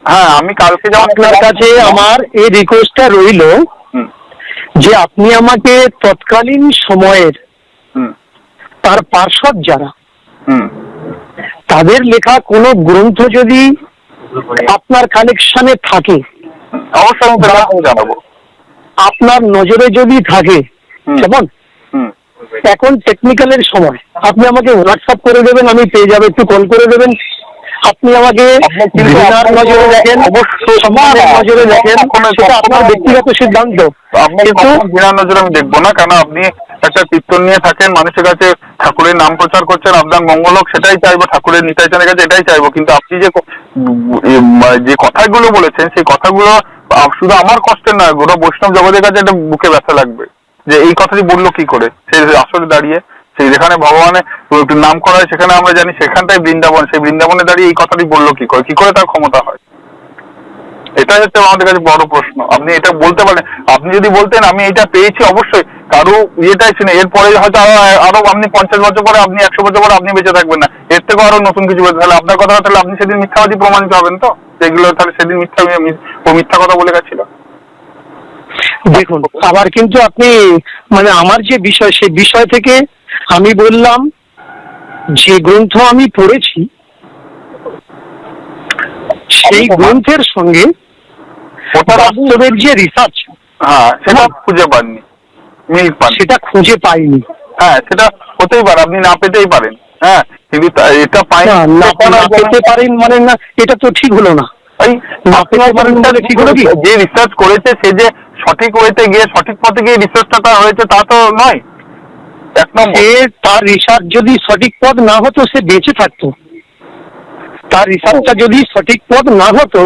Speaker 2: হ্যাঁ আমি কালকে যেমন
Speaker 3: আপনার কাছে আমার এই রিকোয়েস্টটা রইল যে আপনি আমাকে তৎকালীন সময়ের তার পার্শ্বদ যারা তাদের লেখা কোনো গ্রন্থ যদি আপনার কালেকশনে থাকে আপনার নজরে যদি থাকে
Speaker 2: হুম।
Speaker 3: এখন টেকনিক্যালের সময়। আপনি আমাকে হোয়াটসঅ্যাপ করে দেবেন আমি পেয়ে যাব। একটু কল করে দেবেন। আপনি আমাকে
Speaker 2: আপনার কিন্তু
Speaker 3: ঘৃণার
Speaker 2: আপনার
Speaker 3: নজরে দেখেন
Speaker 2: অবশ্যই
Speaker 3: নজরে দেখেন সেটা আপনার ব্যক্তিগত সিদ্ধান্ত। কিন্তু
Speaker 2: বিনা নজরে আমি দেখব না কেন আপনি একটা কীর্তন নিয়ে থাকেন মানুষের কাছে ঠাকুরের নাম প্রচার করছেন আপনার মঙ্গল হোক সেটাই চাইব ঠাকুরের নিতাইচানের কাছে এটাই চাইব কিন্তু আপনি যে যে কথাগুলো বলেছেন সেই কথাগুলো শুধু আমার কষ্টের নয় গোটা বৈষ্ণব জগতের কাছে একটা বুকে ব্যথা লাগবে। যে এই কথাটি বলল কি করে? সেই আসলে দাঁড়িয়ে সেই যেখানে ভগবানের একটু নাম করা হয়, সেখানে আমরা জানি সেখানটাই বৃন্দাবন, সেই বৃন্দাবনে দাঁড়িয়ে এই কথাটি বলল কি করে? কি করে তার ক্ষমতা হয়? এটাই হচ্ছে আমাদের কাছে বড় প্রশ্ন। আপনি এটা বলতে পারেন আপনি যদি বলতেন আমি এটা পেয়েছি অবশ্যই, কারও ইয়েটাই শুনে, এরপরে হয়তো আরও আরও আপনি পঞ্চাশ বছর পরে আপনি, একশো বছর পরে আপনি বেঁচে থাকবেন না। এর থেকে আরও নতুন কিছু বেঁচে তাহলে আপনার কথা তাহলে আপনি সেদিন মিথ্যাবাদী প্রমাণিত হবেন তো? যেগুলো তাহলে সেদিন মিথ্যা ও মিথ্যা কথা বলে গেছিল।
Speaker 3: দেখুন, আবার কিন্তু আপনি মানে আমার যে বিষয়, সেই বিষয় থেকে আমি বললাম যে গ্রন্থ আমি পড়েছি সেই গ্রন্থের সঙ্গে বাস্তবের যে রিসার্চ
Speaker 2: হ্যাঁ সেটা খুঁজে পাননি মিল পান
Speaker 3: সেটা খুঁজে পাইনি।
Speaker 2: হ্যাঁ সেটা হতেই পারে আপনি না পেতেই পারেন। হ্যাঁ কিন্তু এটা পাই
Speaker 3: না, পেতে পারেন মানে না এটা তো ঠিক হলো না?
Speaker 2: যে রিসার্চ করেছে সে যে সঠিক ওয়েতে গিয়ে সঠিক পথে গিয়ে রিসার্চটা হয়েছে তা তো নয়। এক নম্বর
Speaker 3: তার রিসার্চ যদি সঠিক পথ না হতো সে বেঁচে থাকতো। তার রিসার্চটা যদি সঠিক পথ না হতো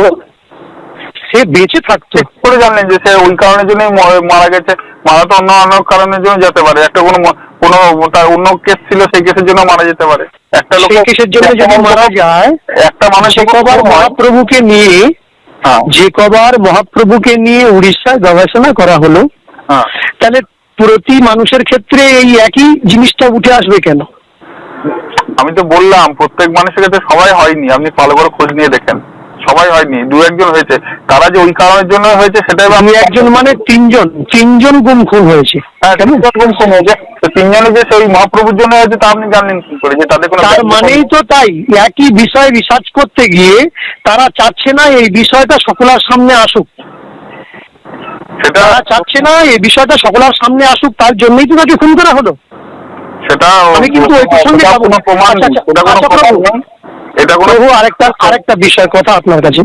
Speaker 3: সে বেঁচে থাকতো।
Speaker 2: করে জানলেন যে সে ওই কারণের জন্যই মারা গেছে। মারা তো অন্য অন্য কারণের জন্য যেতে পারে। একটা কোনো তার অন্য কেস ছিল সেই কেসের জন্য মারা যেতে পারে। একটা লোক
Speaker 3: কেসের জন্য যদি মারা যায়
Speaker 2: একটা মানুষ
Speaker 3: কবার মহাপ্রভুকে নিয়ে
Speaker 2: হ্যাঁ।
Speaker 3: যে কবার মহাপ্রভুকে নিয়ে উড়িষ্যায় গবেষণা করা হলো।
Speaker 2: হ্যাঁ।
Speaker 3: তাহলে প্রতি মানুষের ক্ষেত্রে এই একই জিনিসটা উঠে আসবে কেন?
Speaker 2: আমি তো বললাম প্রত্যেক মানুষের কাছে সবাই হয়নি। আপনি ভালো করে খোঁজ নিয়ে দেখেন। সবাই হয়নি। দু একজন হয়েছে। তারা যে ওই কারণের জন্য হয়েছে সেটাই
Speaker 3: আমি একজন মানে তিনজন। তিনজন গুম খুন হয়েছে।
Speaker 2: হ্যাঁ
Speaker 3: কেন?
Speaker 2: তিনজন হয়েছে। তিনজনে যে সেই মহাপ্রভুর জন্য হয়েছে তা আপনি জানলেন কি করে? যে তাদের কোনো
Speaker 3: তার মানেই তো তাই। একই বিষয় রিসার্চ করতে গিয়ে তারা চাচ্ছে না এই বিষয়টা সকলের সামনে আসুক।
Speaker 2: সেটা
Speaker 3: চাচ্ছে না এই বিষয়টা সকলের সামনে আসুক তার জন্যই তো তাকে খুন করা হলো।
Speaker 2: সেটা
Speaker 3: আমি কিন্তু ওই প্রসঙ্গে আচ্ছা, আচ্ছা,
Speaker 2: এটা কোনো
Speaker 3: প্রভু আরেকটা আরেকটা বিষয় কথা আপনার কাছে।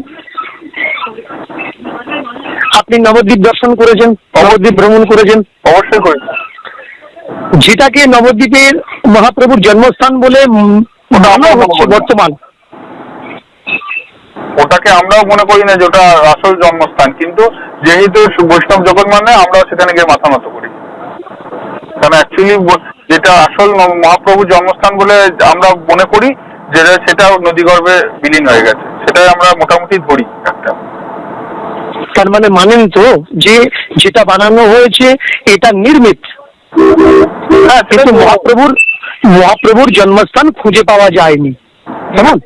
Speaker 3: আপনি নবদ্বীপ দর্শন করেছেন নবদ্বীপ ভ্রমণ করেছেন।
Speaker 2: অবশ্যই করি।
Speaker 3: যেটাকে নবদ্বীপের মহাপ্রভুর জন্মস্থান বলে মানা বর্তমান।
Speaker 2: ওটাকে আমরাও মনে করি না যে ওটা আসল জন্মস্থান কিন্তু যেহেতু বৈষ্ণব জগৎ মানে আমরাও সেখানে গিয়ে মাথা নত করি। কারণ অ্যাকচুয়ালি যেটা আসল মহাপ্রভুর জন্মস্থান বলে আমরা মনে করি যেটা সেটা নদীগর্ভে বিলীন হয়ে গেছে। সেটাই আমরা মোটামুটি ধরি একটা।
Speaker 3: তার মানে মানেন তো যে যেটা বানানো হয়েছে এটা নির্মিত।
Speaker 2: হ্যাঁ
Speaker 3: কিন্তু মহাপ্রভুর মহাপ্রভুর জন্মস্থান খুঁজে পাওয়া যায়নি। কেমন?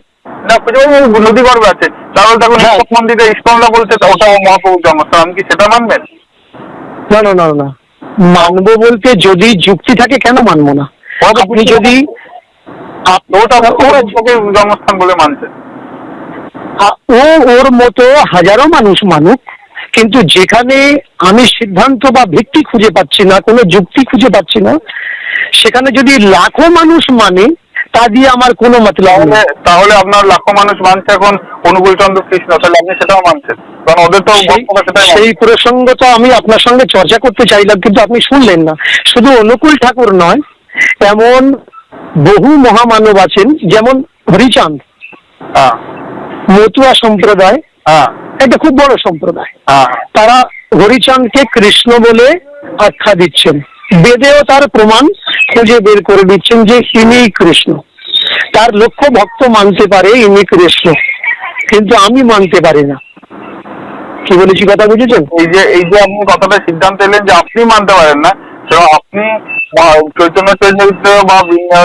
Speaker 2: না খুঁজে পাবো নদীগর্ভে আছে। তাহলে
Speaker 3: হ্যাঁ।
Speaker 2: মন্দিরে ইস্কনরা বলছে ওটা মহাপ্রভুর জন্মস্থান। আপনি কি সেটা মানবেন?
Speaker 3: না না না না মানবো বলতে যদি যুক্তি থাকে কেন মানবো না? আপনি যদি
Speaker 2: ওটা জন্মস্থান বলে মানছে।
Speaker 3: ও ওর মতো হাজারো মানুষ মানুক কিন্তু যেখানে আমি সিদ্ধান্ত বা ভিত্তি খুঁজে পাচ্ছি না কোনো যুক্তি খুঁজে পাচ্ছি না সেখানে যদি লাখো মানুষ মানে তা দিয়ে আমার কোনো মতলব
Speaker 2: তাহলে
Speaker 3: নেই।
Speaker 2: তাহলে আপনার লাখো মানুষ মানছে এখন অনুকূল চন্দ্র কৃষ্ণ তাহলে আপনি সেটাও মানছেন। কারণ ওদের তো
Speaker 3: সেই-
Speaker 2: বক্তব্য
Speaker 3: প্রসঙ্গ তো আমি আপনার সঙ্গে চর্চা করতে চাইলাম কিন্তু আপনি শুনলেন না। শুধু অনুকূল ঠাকুর নয় এমন বহু মহামানব আছেন যেমন হরিচাঁদ
Speaker 2: হ্যাঁ।
Speaker 3: মতুয়া সম্প্রদায়
Speaker 2: হ্যাঁ।
Speaker 3: এটা খুব বড় সম্প্রদায়।
Speaker 2: হ্যাঁ।
Speaker 3: তারা হরিচাঁদকে কৃষ্ণ বলে আখ্যা দিচ্ছেন। বেদেও তার প্রমাণ খুঁজে বের করে দিচ্ছেন যে ইনি কৃষ্ণ। তার লক্ষ্য ভক্ত মানতে পারে ইনি কৃষ্ণ। কিন্তু আমি মানতে পারি না। কি বলেছি কথা বুঝেছেন?
Speaker 2: এই যে এই যে আপনি কথাটা সিদ্ধান্ত এলেন যে আপনি মানতে পারেন না তো আপনি আহ, চৈতন্য চরিত্র বা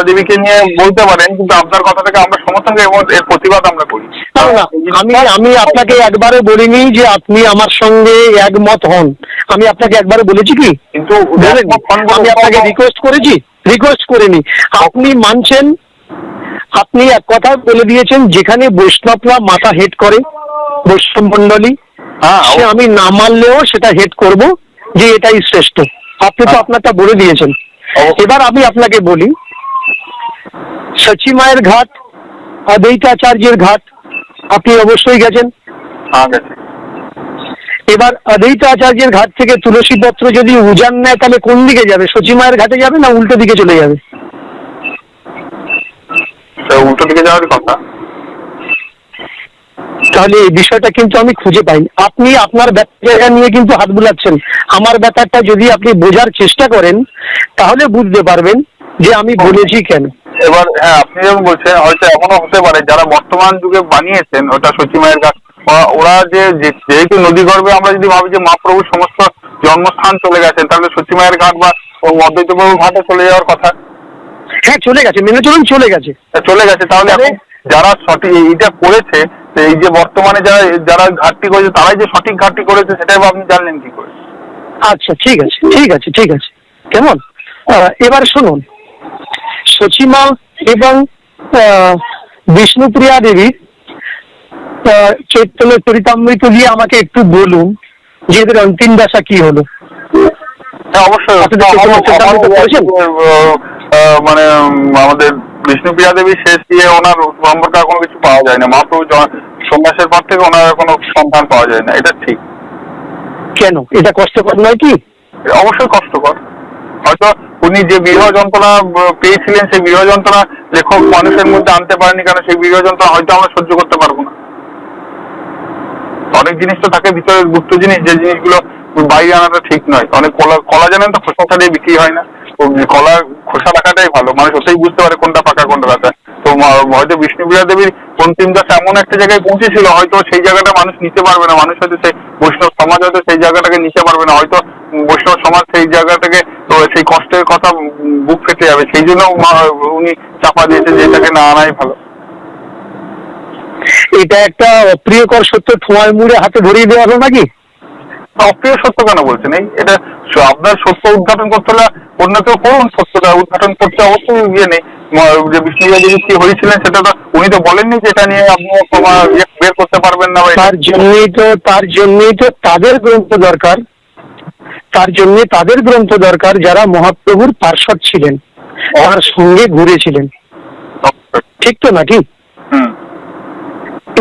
Speaker 2: দেবীকে নিয়ে বলতে পারেন কিন্তু আপনার কথা থেকে আমরা সমর্থন করি এবং এর প্রতিবাদ আমরা করি।
Speaker 3: না, না, আমি আমি আপনাকে একবারে বলিনি যে আপনি আমার সঙ্গে একমত হন। আমি আপনাকে একবারে বলেছি কি?
Speaker 2: কিন্তু
Speaker 3: আমি আপনাকে রিকোয়েস্ট করেছি রিকোয়েস্ট করিনি। আপনি মানছেন আপনি এক কথা বলে দিয়েছেন যেখানে বৈষ্ণবরা মাথা হেড করে বৈষ্ণব মন্ডলী
Speaker 2: হ্যাঁ
Speaker 3: আমি না মানলেও সেটা হেড করব যে এটাই শ্রেষ্ঠ। আপনি তো আপনারটা বলে দিয়েছেন। এবার আমি আপনাকে বলি সচি মায়ের ঘাট অদ্বৈতাচার্যের ঘাট আপনি অবশ্যই গেছেন।
Speaker 2: হ্যাঁ
Speaker 3: এবার অদ্বৈত আচার্যের ঘাট থেকে তুলসী পত্র যদি উজান নেয় তাহলে কোন দিকে যাবে? সচি মায়ের ঘাটে যাবে না উল্টো দিকে চলে যাবে?
Speaker 2: উল্টো দিকে যাওয়ার কথা।
Speaker 3: তাহলে এই বিষয়টা কিন্তু আমি খুঁজে পাইনি। আপনি আপনার জায়গা নিয়ে কিন্তু হাত বুলাচ্ছেন। আমার ব্যাপারটা যদি আপনি বোঝার চেষ্টা করেন তাহলে বুঝতে পারবেন যে আমি বলেছি কেন।
Speaker 2: এবার হ্যাঁ আপনি যেমন বলছেন হয়তো এমনও হতে পারে যারা বর্তমান যুগে বানিয়েছেন ওটা সচিমায়ের গাছ ওরা- যে যেহেতু নদী গর্ভে আমরা যদি ভাবি যে মহাপ্রভুর সমস্ত জন্মস্থান চলে গেছেন তাহলে সচিমায়ের ঘাট বা অদ্বৈতপ্রভুর ঘাটে চলে যাওয়ার কথা।
Speaker 3: হ্যাঁ চলে গেছে মেনে চলুন চলে গেছে।
Speaker 2: চলে গেছে তাহলে যারা সঠিক এইটা করেছে তো এই যে বর্তমানে যারা যারা ঘাটতি করেছে তারাই যে সঠিক ঘাটতি করেছে সেটাই আপনি জানলেন কি করে।
Speaker 3: আচ্ছা ঠিক আছে ঠিক আছে ঠিক আছে। কেমন? এবার শুনুন। সচিমা এবং বিষ্ণুপ্রিয়া দেবী আহ, চৈতন্য চরিতামৃত দিয়ে আমাকে একটু বলুন যে এদের অন্তিম দশা কি হলো?
Speaker 2: হ্যাঁ অবশ্যই। মানে আমাদের বিষ্ণুপ্রিয়া দেবী শেষ দিয়ে ওনার সম্পর্কে কোনো কিছু পাওয়া যায় না মহাপ্রভু সন্ন্যাসের পর থেকে ওনার কোনো সন্ধান পাওয়া যায় না এটা ঠিক।
Speaker 3: কেন? এটা কষ্টকর নয় কি?
Speaker 2: অবশ্যই কষ্টকর। হয়তো উনি যে বিরহ যন্ত্রণা পেয়েছিলেন সেই বিরহ যন্ত্রণা লেখক মানুষের মধ্যে আনতে পারেনি কারণ সেই বিরহ যন্ত্রণা হয়তো আমরা সহ্য করতে পারব না। অনেক জিনিস তো থাকে ভিতরে গুপ্ত জিনিস যে জিনিসগুলো বাইরে আনাটা ঠিক নয়। অনেক কলা কলা জানেন তো খোসা ছাড়িয়ে বিক্রি হয় না। কলা খোসা রাখাটাই ভালো। মানুষ ওতেই বুঝতে পারে কোনটা পাকা কোনটা কাঁচা তো হয়তো বিষ্ণুপ্রিয়া দেবীর অন্তিম দাস এমন একটা জায়গায় পৌঁছেছিল হয়তো সেই জায়গাটা মানুষ নিতে পারবে না। মানুষ হয়তো সেই বৈষ্ণব সমাজ হয়তো সেই জায়গাটাকে নিতে পারবে না। হয়তো বৈষ্ণব সমাজ সেই জায়গাটাকে তো সেই কষ্টের কথা বুক ফেটে যাবে। সেই জন্য উনি চাপা দিয়েছেন যে এটাকে না আনাই ভালো।
Speaker 3: এটা একটা অপ্রিয়কর সত্য ঠোঁয়ায় মুড়ে হাতে ধরিয়ে দেওয়া হলো নাকি?
Speaker 2: অপ্রিয় সত্য কেন বলছেন? এই এটা স- আপনার সত্য উদ্ঘাটন করতে হলে অন্য কেউ করুন সত্যটা উদ্ঘাটন করতে অবশ্যই ইয়ে নেই। যে বিষ্ণুপ্রিয়া দেবী কি হয়েছিলেন সেটা তো উনি তো বলেননি যে এটা নিয়ে আপনি ইয়ে বের করতে পারবেন না
Speaker 3: তার জন্যই তো তার জন্যই তো তাদের গ্রন্থ দরকার। তার জন্য তাদের গ্রন্থ দরকার যারা মহাপ্রভুর পার্শ্বদ ছিলেন তার সঙ্গে ঘুরেছিলেন। ঠিক তো নাকি?
Speaker 2: হুম।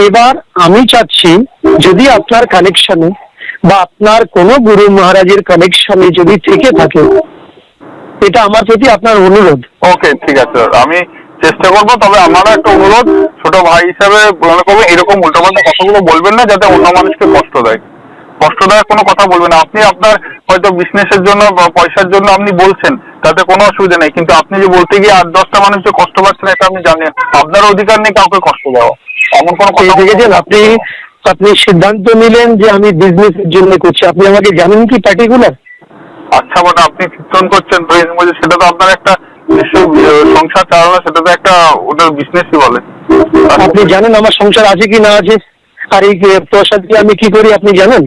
Speaker 3: এবার আমি চাচ্ছি যদি আপনার কানেকশনে বা আপনার কোনো গুরু মহারাজের কানেকশনে যদি থেকে থাকে এটা আমার প্রতি আপনার অনুরোধ।
Speaker 2: ওকে ঠিক আছে। আমি চেষ্টা করব তবে আমারও একটা অনুরোধ ছোট ভাই হিসাবে মনে করব এরকম উল্টোপাল্টা কথাগুলো বলবেন না যাতে অন্য মানুষকে কষ্ট দেয়। কষ্টদায়ক কোনো কথা বলবেন না। আপনি আপনার হয়তো বিজনেসের জন্য বা পয়সার জন্য আপনি বলছেন তাতে কোনো অসুবিধা নেই। কিন্তু আপনি যে বলতে গিয়ে আট দশটা মানুষ যে কষ্ট পাচ্ছেন এটা আপনি জানেন। আপনার অধিকার নেই কাউকে কষ্ট দেওয়া। এমন কোনো কথা
Speaker 3: দেখেছেন আপনি আপনি সিদ্ধান্ত নিলেন যে আমি বিজনেসের জন্য করছি। আপনি আমাকে জানেন কি পার্টিকুলার
Speaker 2: আচ্ছা মানে আপনি কীর্তন করছেন মধ্যে সেটা তো আপনার একটা সংসার চালানো সেটা তো একটা ওটার বিজনেসই বলে।
Speaker 3: আপনি জানেন আমার সংসার আছে কি না আছে? আর এই প্রসাদ দিয়ে আমি কি করি আপনি জানেন?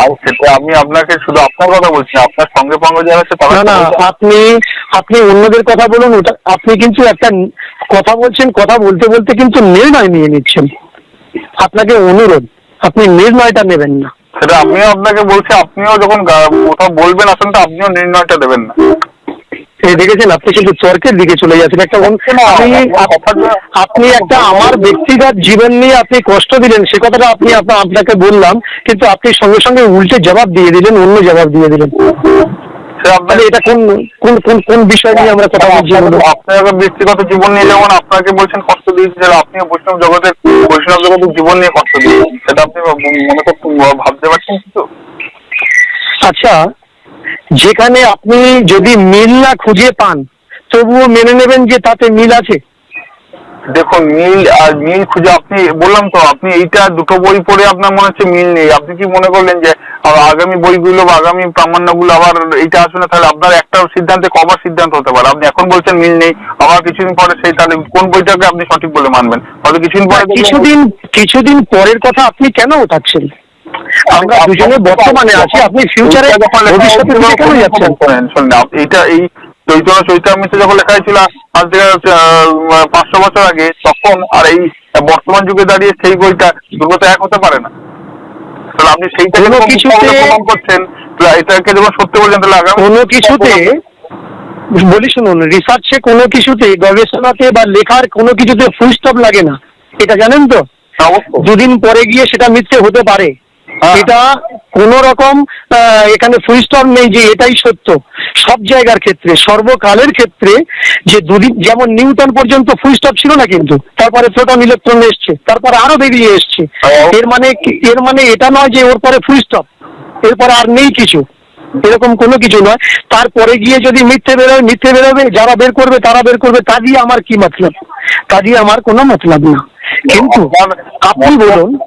Speaker 2: আর সেটা আমি আপনাকে শুধু আপনার কথা বলছি আপনার সঙ্গে সঙ্গে যারা আছে তারা
Speaker 3: না না আপনি আপনি অন্যদের কথা বলুন ওটা আপনি কিন্তু একটা কথা বলছেন কথা বলতে বলতে কিন্তু নির্ণয় নিয়ে নিচ্ছেন। আপনাকে অনুরোধ আপনি নির্ণয়টা নেবেন না।
Speaker 2: সেটা আমিও আপনাকে বলছি আপনিও যখন কোথাও বলবেন আসেন তো আপনিও নির্ণয়টা দেবেন না।
Speaker 3: দেখেছেন আপনি কিন্তু তর্কের দিকে চলে যাচ্ছেন। একটা আপনি একটা আমার ব্যক্তিগত জীবন নিয়ে আপনি কষ্ট দিলেন সে কথাটা আপনি আপনাকে বললাম কিন্তু আপনি সঙ্গে সঙ্গে উল্টে জবাব দিয়ে দিলেন অন্য জবাব দিয়ে দিলেন।
Speaker 2: সে
Speaker 3: এটা কোন কোন কোন কোন বিষয় নিয়ে আমরা কথা বলছি?
Speaker 2: ব্যক্তিগত জীবন নিয়ে যেমন আপনাকে বলছেন কষ্ট দিয়েছে আপনি বৈষ্ণব জগতের বৈষ্ণব জগতের জীবন নিয়ে কষ্ট দিয়েছেন। সেটা আপনি মনে করতে ভাবতে পারছেন কিছু?
Speaker 3: আচ্ছা যেখানে আপনি যদি মিল না খুঁজে পান তবুও মেনে নেবেন যে তাতে মিল আছে?
Speaker 2: দেখুন মিল আর মিল খুঁজে আপনি বললাম তো আপনি এইটা দুটো বই পড়ে আপনার মনে হচ্ছে মিল নেই। আপনি কি মনে করলেন যে আগামী বইগুলো বা আগামী প্রামাণ্যগুলো আবার এইটা আসবে না? তাহলে আপনার একটা সিদ্ধান্তে কবার সিদ্ধান্ত হতে পারে। আপনি এখন বলছেন মিল নেই আবার কিছুদিন পরে সেই তাহলে কোন বইটাকে আপনি সঠিক বলে মানবেন? হয়তো কিছুদিন পরে
Speaker 3: কিছুদিন কিছুদিন পরের কথা আপনি কেন ওঠাচ্ছেন? আমরা দুজনে বর্তমানে আছি আপনি ফিউচারে ভবিষ্যতে কেন যাচ্ছেন?
Speaker 2: শোনেন, এইটা এই চৈতন্য চৈতামিতে যখন লেখা হয়েছিল আজ থেকে পাঁচশো বছর আগে তখন আর এই বর্তমান যুগে দাঁড়িয়ে সেই বইটা দুটো এক হতে পারে না। তাহলে আপনি সেইটাকে প্রমাণ করছেন এটাকে যখন সত্য বলছেন তাহলে আগামী
Speaker 3: কোনো কিছুতে বলি শুনুন রিসার্চে কোনো কিছুতে গবেষণাতে বা লেখার কোনো কিছুতে ফুল স্টপ লাগে না। এটা জানেন তো? দুদিন পরে গিয়ে সেটা মিথ্যে হতে পারে। এটা কোন রকম এখানে ফুল স্টপ নেই যে এটাই সত্য। সব জায়গার ক্ষেত্রে সর্বকালের ক্ষেত্রে যে দুদিন যেমন নিউটন পর্যন্ত ফুল স্টপ ছিল না কিন্তু তারপরে প্রোটন ইলেকট্রন এসছে তারপরে আরও বেরিয়ে এসছে।
Speaker 2: হ্যাঁ।
Speaker 3: এর মানে এর মানে এটা নয় যে ওর পরে ফুল স্টপ এরপরে আর নেই কিছু। এরকম কোনো কিছু নয়। তারপরে গিয়ে যদি মিথ্যে বেরোয় মিথ্যে বেরোবে যারা বের করবে তারা বের করবে তা দিয়ে আমার কি মতলব? তা দিয়ে আমার কোনো মতলব না। কিন্তু আপনি বলুন।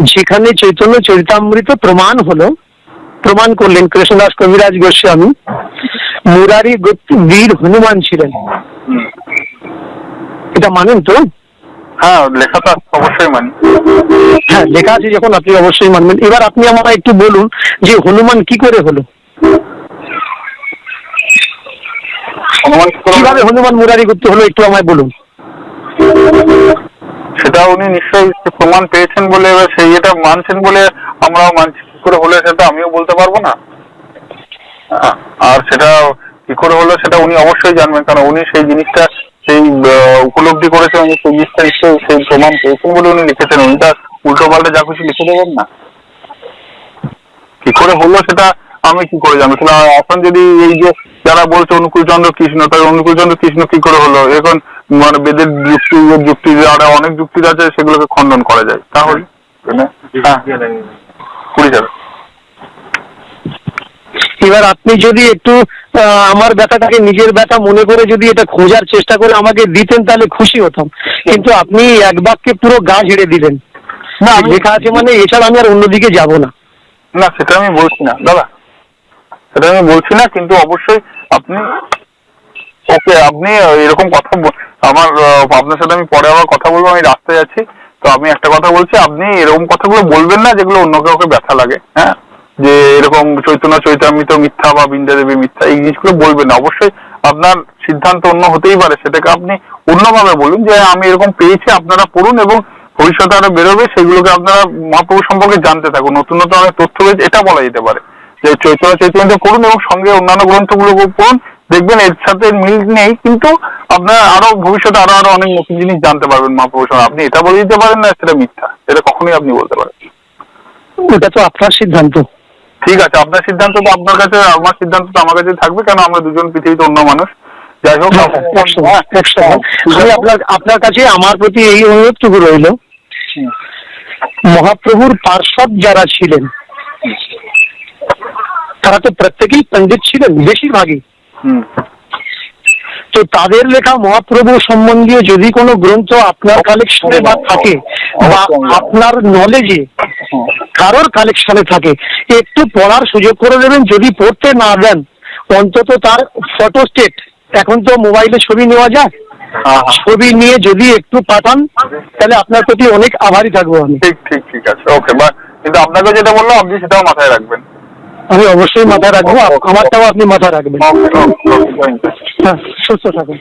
Speaker 3: যেখানে চৈতন্য চরিতামৃত প্রমাণ হলো প্রমাণ করলেন কৃষ্ণদাস কবিরাজ গোস্বামী। মুরারি গুপ্ত বীর হনুমান ছিলেন। এটা মানেন তো?
Speaker 2: হ্যাঁ লেখা তো অবশ্যই মানি
Speaker 3: হ্যাঁ লেখা আছে যখন আপনি অবশ্যই মানবেন। এবার আপনি আমাকে একটু বলুন যে হনুমান কি করে হলো? কীভাবে হনুমান মুরারি গুপ্ত হলো একটু আমায় বলুন।
Speaker 2: সেটা উনি নিশ্চয়ই প্রমাণ পেয়েছেন বলে, এবার সেই এটা মানছেন বলে আমরাও মানছি। কি করে হলো সেটা আমিও বলতে পারব না। আর সেটা কি করে হলো সেটা উনি অবশ্যই জানবেন, কারণ উনি সেই জিনিসটা সেই উপলব্ধি করেছেন, উনি সেই জিনিসটা নিশ্চয়ই সেই প্রমাণ পেয়েছেন বলে উনি লিখেছেন। উনি তার উল্টো পাল্টা যা কিছু লিখে দেবেন না। কি করে হলো সেটা আমি কি করে জানব? তাহলে এখন যদি এই যে যারা বলছে অনুকূল চন্দ্র কৃষ্ণ তাই অনুকূল চন্দ্র কৃষ্ণ কি করে হলো? এখন মানে বেদের যুক্তি যুক্তি আর অনেক যুক্তি আছে সেগুলোকে খণ্ডন করা যায়। তাহলে হ্যাঁ। কুড়ি যাবে।
Speaker 3: এবার আপনি যদি একটু আহ, আমার ব্যথাটাকে নিজের ব্যথা মনে করে যদি এটা খোঁজার চেষ্টা করে আমাকে দিতেন তাহলে খুশি হতাম। কিন্তু আপনি এক বাক্যে পুরো গা ঝেড়ে দিলেন।
Speaker 2: না,
Speaker 3: লেখা আছে মানে এছাড়া আমি আর অন্যদিকে যাব না।
Speaker 2: না সেটা আমি বলছি না। দাদা সেটা আমি বলছি না কিন্তু অবশ্যই আপনি ওকে, আপনি এরকম কথা আমার আপনার সাথে আমি পরে আবার কথা বলব, আমি রাস্তায় আছি। তো আমি একটা কথা বলছি, আপনি এরকম কথাগুলো বলবেন না যেগুলো অন্য কাউকে ব্যথা লাগে হ্যাঁ? যে এরকম চৈতন্য, চৈতামিত মিথ্যা বা বৃন্দা দেবী মিথ্যা, এই জিনিসগুলো বলবেন না। অবশ্যই আপনার সিদ্ধান্ত অন্য হতেই পারে, সেটাকে আপনি অন্যভাবে বলুন যে, আমি এরকম পেয়েছি, আপনারা পড়ুন এবং ভবিষ্যতে আরও বেরোবে, সেগুলোকে আপনারা মহাপ্রভু সম্পর্কে জানতে থাকুন। নতুন নতুন অনেক তথ্য রয়েছে, এটা বলা যেতে পারে। যে চৈতন্য চৈতন্য করুন এবং সঙ্গে অন্যান্য গ্রন্থগুলো পড়ুন দেখবেন এর সাথে মিল নেই কিন্তু আপনার আরও ভবিষ্যতে আরও আরও অনেক নতুন জিনিস জানতে পারবেন মহাপ্রভু আপনি এটা বলে দিতে পারেন না সেটা মিথ্যা। এটা কখনোই আপনি বলতে পারেন
Speaker 3: এটা তো আপনার সিদ্ধান্ত।
Speaker 2: ঠিক আছে আপনার সিদ্ধান্ত তো আপনার কাছে আমার সিদ্ধান্ত তো আমার কাছে থাকবে কেন আমরা দুজন পৃথিবীতে অন্য মানুষ? যাই হোক
Speaker 3: হ্যাঁ,
Speaker 2: হ্যাঁ, হ্যাঁ,
Speaker 3: আপনার আপনার কাছে আমার প্রতি এই অনুরোধটুকু রইল। মহাপ্রভুর পার্ষদ যারা ছিলেন তারা তো প্রত্যেকেই পণ্ডিত ছিলেন বেশিরভাগই। তো তাদের লেখা মহাপ্রভু সম্বন্ধীয় যদি কোনো গ্রন্থ আপনার কালেকশনে বা থাকে বা আপনার নলেজে কারোর কালেকশনে থাকে একটু পড়ার সুযোগ করে দেবেন যদি পড়তে না দেন অন্তত তার ফটো স্টেট এখন তো মোবাইলে ছবি নেওয়া যায়
Speaker 2: হ্যাঁ, হ্যাঁ।
Speaker 3: ছবি নিয়ে যদি একটু পাঠান তাহলে আপনার প্রতি অনেক আভারী থাকব আমি।
Speaker 2: ঠিক ঠিক ঠিক আছে ওকে বা কিন্তু আপনাকে যেটা বললাম আপনি সেটাও মাথায় রাখবেন।
Speaker 3: আমি অবশ্যই মাথায় রাখব আমারটাও আপনি মাথায় রাখবেন। হ্যাঁ সুস্থ থাকুন।